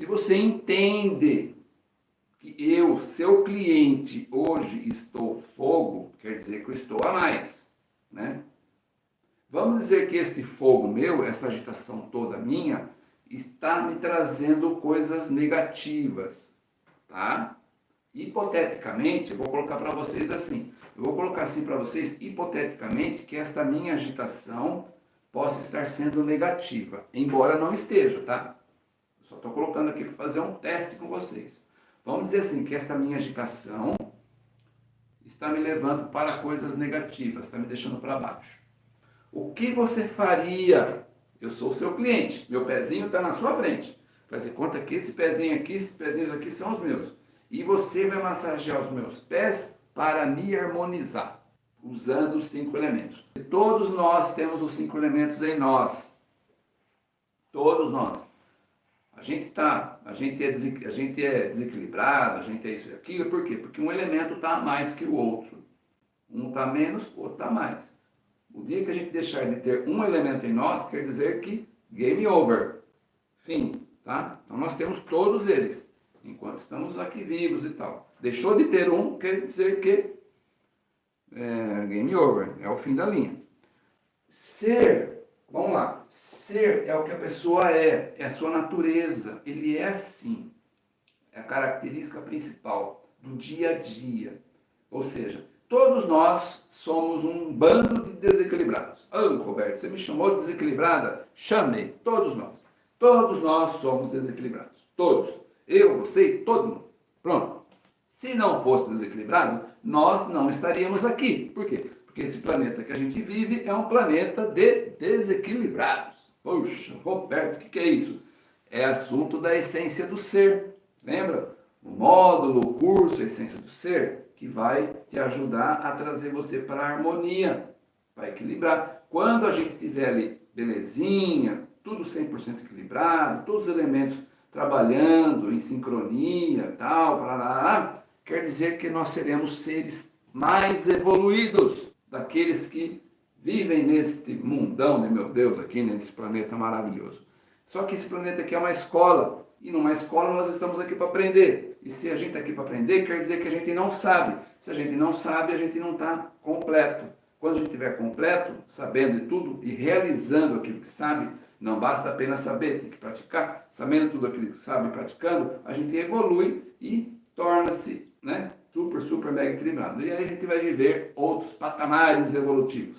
Se você entende que eu, seu cliente, hoje estou fogo, quer dizer que eu estou a mais, né? Vamos dizer que este fogo meu, essa agitação toda minha, está me trazendo coisas negativas, tá? Hipoteticamente, eu vou colocar para vocês assim, eu vou colocar assim para vocês, hipoteticamente, que esta minha agitação possa estar sendo negativa, embora não esteja, tá? Só estou colocando aqui para fazer um teste com vocês. Vamos dizer assim, que esta minha agitação está me levando para coisas negativas, está me deixando para baixo. O que você faria? Eu sou o seu cliente, meu pezinho está na sua frente. Fazer conta que esse pezinho aqui, esses pezinhos aqui são os meus. E você vai massagear os meus pés para me harmonizar, usando os cinco elementos. Todos nós temos os cinco elementos em nós. Todos nós. A gente tá, a gente é, a gente é desequilibrado, a gente é isso e aquilo, por quê? Porque um elemento está mais que o outro. Um está menos, o outro está mais. O dia que a gente deixar de ter um elemento em nós, quer dizer que game over. Fim, tá? Então nós temos todos eles, enquanto estamos aqui vivos e tal. Deixou de ter um, quer dizer que é, game over, é o fim da linha. Ser Vamos lá. Ser é o que a pessoa é, é a sua natureza. Ele é assim. É a característica principal do dia a dia. Ou seja, todos nós somos um bando de desequilibrados. Ah, oh, Roberto, você me chamou de desequilibrada? Chamei. Todos nós. Todos nós somos desequilibrados. Todos. Eu, você e todo mundo. Pronto. Se não fosse desequilibrado, nós não estaríamos aqui. Por quê? Porque esse planeta que a gente vive é um planeta de desequilibrados. Poxa, Roberto, o que, que é isso? É assunto da essência do ser. Lembra? O módulo, o curso, a essência do ser, que vai te ajudar a trazer você para a harmonia, para equilibrar. Quando a gente tiver ali belezinha, tudo 100% equilibrado, todos os elementos trabalhando em sincronia, tal, quer dizer que nós seremos seres mais evoluídos daqueles que vivem neste mundão, né, meu Deus, aqui nesse planeta maravilhoso. Só que esse planeta aqui é uma escola, e numa escola nós estamos aqui para aprender. E se a gente está aqui para aprender, quer dizer que a gente não sabe. Se a gente não sabe, a gente não está completo. Quando a gente estiver completo, sabendo de tudo e realizando aquilo que sabe, não basta apenas saber, tem que praticar. Sabendo tudo aquilo que sabe, praticando, a gente evolui e torna-se né, super, mega equilibrado. E aí a gente vai viver outros patamares evolutivos.